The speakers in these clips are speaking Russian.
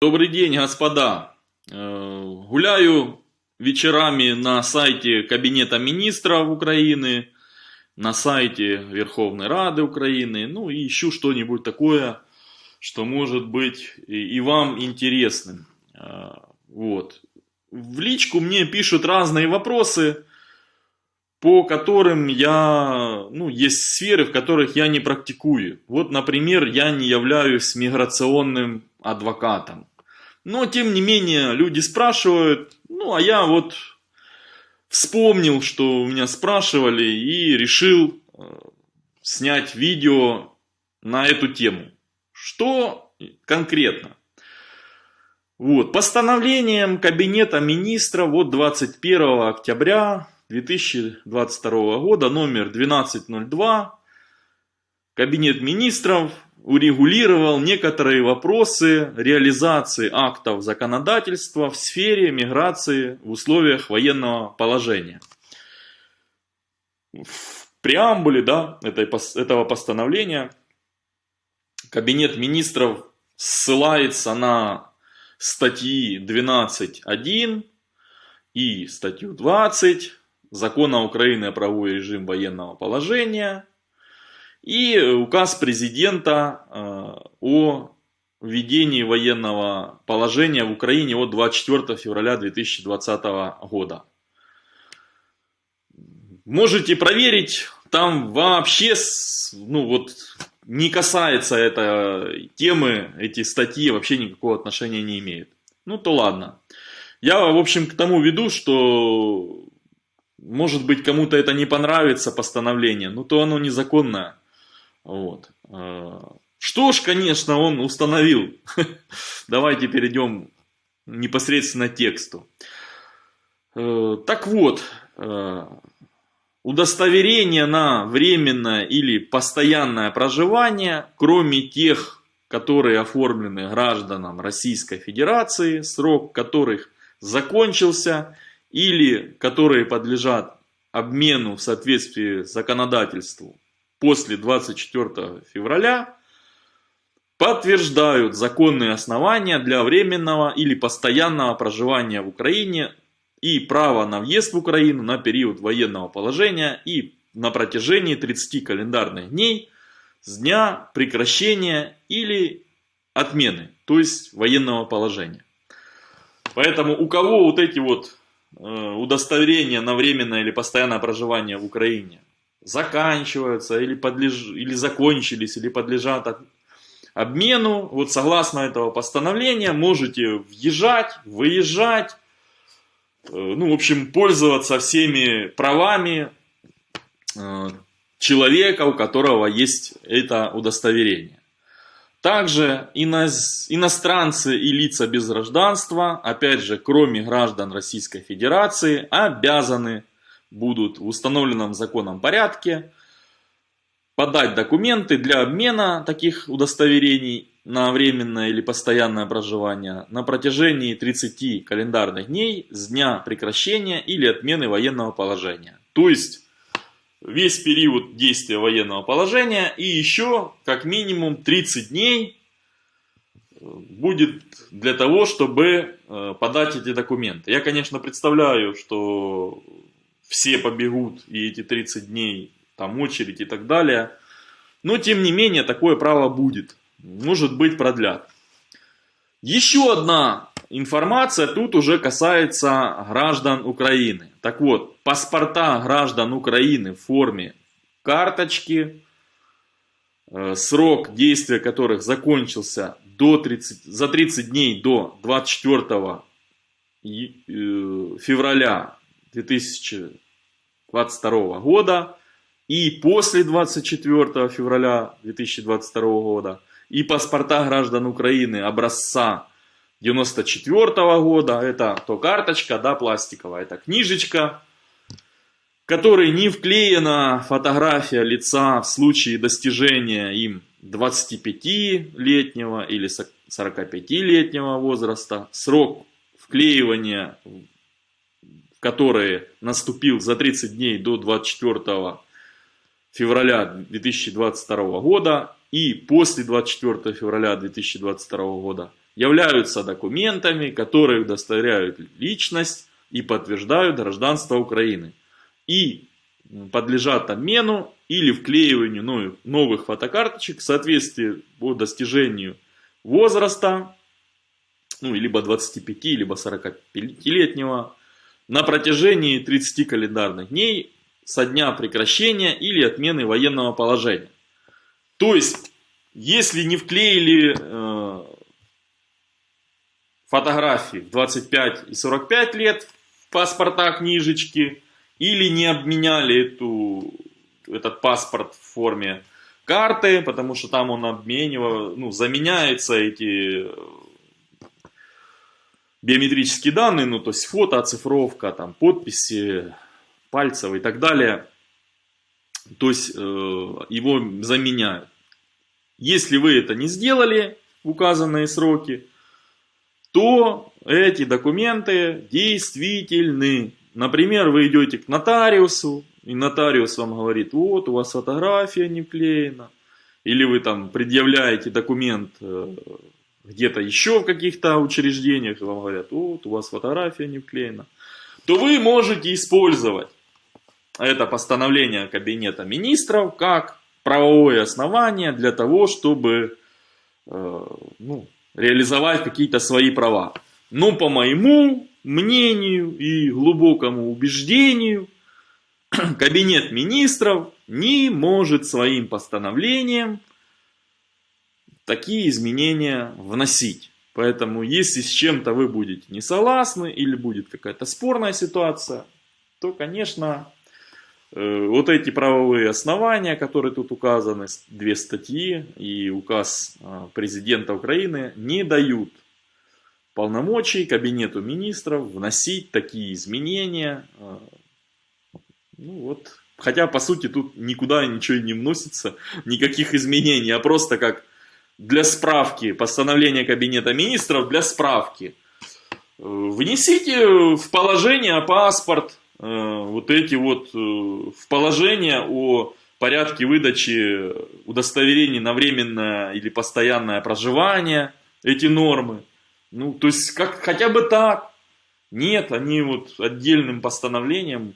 Добрый день, господа. Э, Гуляю вечерами на сайте Кабинета министров Украины, на сайте Верховной Рады Украины, ну и ищу что-нибудь такое, что может быть и вам интересным. Э, Вот. В личку мне пишут разные вопросы, по которым я, ну, есть сферы, в которых я не практикую. Вот, например, я не являюсь миграционным адвокатом. Но, тем не менее, люди спрашивают, ну, а я вот вспомнил, что у меня спрашивали, и решил э, снять видео на эту тему. Что конкретно? Вот, постановлением Кабинета Министров от 21 октября 2022 года, номер 1202, Кабинет Министров урегулировал некоторые вопросы реализации актов законодательства в сфере миграции в условиях военного положения. В преамбуле да, этого постановления Кабинет Министров ссылается на статьи 12.1 и статью 20 Закона Украины о правовой режим военного положения и указ президента э, о введении военного положения в Украине от 24 февраля 2020 года. Можете проверить, там вообще, ну вот, не касается этой темы, эти статьи вообще никакого отношения не имеют. Ну то ладно. Я, в общем, к тому веду, что, может быть, кому-то это не понравится, постановление, но то оно незаконное. Вот. Э, Что ж, конечно, он установил. Давайте перейдем непосредственно к тексту. Э, Так вот, э, удостоверение на временное или постоянное проживание, кроме тех, которые оформлены гражданам Российской Федерации, срок которых закончился, или которые подлежат обмену в соответствии с законодательством после 24 февраля, подтверждают законные основания для временного или постоянного проживания в Украине и право на въезд в Украину на период военного положения и на протяжении 30 календарных дней с дня прекращения или отмены, то есть военного положения. Поэтому у кого вот эти вот э, удостоверения на временное или постоянное проживание в Украине заканчиваются или, подлеж... или закончились, или подлежат обмену, вот согласно этого постановления можете въезжать, выезжать, э, ну, в общем, пользоваться всеми правами э, человека, у которого есть это удостоверение. Также иноз- иностранцы и лица без гражданства, опять же, кроме граждан Российской Федерации, обязаны будут в установленном законом порядке подать документы для обмена таких удостоверений на временное или постоянное проживание на протяжении 30 календарных дней с дня прекращения или отмены военного положения. То есть весь период действия военного положения и еще как минимум 30 дней э, будет для того, чтобы э, подать эти документы. Я, конечно, представляю, что все побегут и эти 30 дней, там очередь и так далее. Но, тем не менее, такое право будет. Может быть, продлят. Еще одна информация тут уже касается граждан Украины. Так вот, паспорта граждан Украины в форме карточки, э, срок действия которых закончился до 30, за 30 дней до 24 и- э, февраля 2022 года и после 24 февраля 2022 года. И паспорта граждан Украины образца 94 года, это то карточка, да, пластиковая, это книжечка, которой не вклеена фотография лица в случае достижения им 25-летнего или 45-летнего возраста, срок вклеивания в которые наступил за 30 дней до 24 февраля 2022 года и после 24 февраля 2022 года являются документами, которые удостоверяют личность и подтверждают гражданство Украины. И подлежат обмену или вклеиванию новых фотокарточек в соответствии по достижению возраста, ну, либо 25, либо 45-летнего, на протяжении 30 календарных дней со дня прекращения или отмены военного положения. То есть, если не вклеили э, фотографии в 25 и 45 лет в паспорта книжечки, или не обменяли эту, этот паспорт в форме карты, потому что там он обменивал, ну, заменяются эти биометрические данные, ну, то есть фото, оцифровка, там, подписи, пальцев и так далее. То есть э, его заменяют. Если вы это не сделали в указанные сроки, то эти документы действительны. Например, вы идете к нотариусу, и нотариус вам говорит, вот у вас фотография не вклеена. Или вы там предъявляете документ э, где-то еще в каких-то учреждениях, вам говорят, вот у вас фотография не вклеена. То вы можете использовать это постановление Кабинета Министров как правовое основание для того, чтобы э, ну, реализовать какие-то свои права. Но по моему мнению и глубокому убеждению, Кабинет Министров не может своим постановлением такие изменения вносить. Поэтому, если с чем-то вы будете не согласны или будет какая-то спорная ситуация, то, конечно, Э, вот эти правовые основания, которые тут указаны, две статьи и указ а, президента Украины, не дают полномочий Кабинету министров вносить такие изменения. А, ну вот, хотя, по сути, тут никуда ничего не вносится, никаких изменений, а просто как для справки, постановление Кабинета министров для справки. Э, внесите в положение паспорт, Э, вот эти вот э, в положение о порядке выдачи удостоверений на временное или постоянное проживание, эти нормы. Ну, то есть, как, хотя бы так. Нет, они вот отдельным постановлением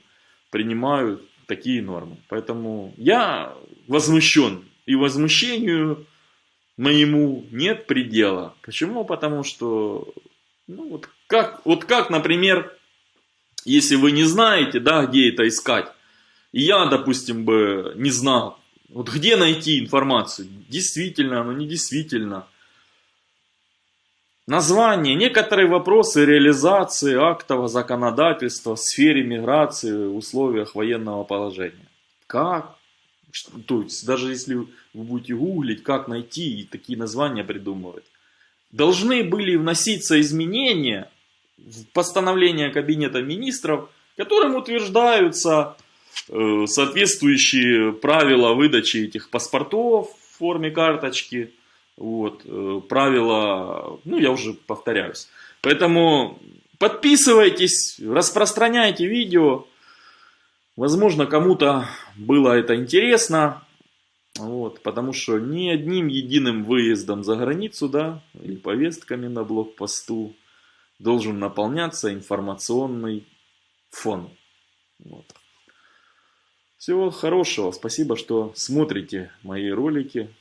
принимают такие нормы. Поэтому я возмущен. И возмущению моему нет предела. Почему? Потому что, ну, вот как, вот как, например, если вы не знаете, да, где это искать, и я, допустим, бы не знал, вот где найти информацию, действительно оно, не действительно. Название, некоторые вопросы реализации актового законодательства в сфере миграции в условиях военного положения. Как? То есть, даже если вы будете гуглить, как найти и такие названия придумывать. Должны были вноситься изменения постановление Кабинета Министров, которым утверждаются э, соответствующие правила выдачи этих паспортов в форме карточки, вот, э, правила, ну я уже повторяюсь. Поэтому подписывайтесь, распространяйте видео, возможно кому-то было это интересно, вот, потому что ни одним единым выездом за границу, да, или повестками на блокпосту, должен наполняться информационный фон. Вот. Всего хорошего. Спасибо, что смотрите мои ролики.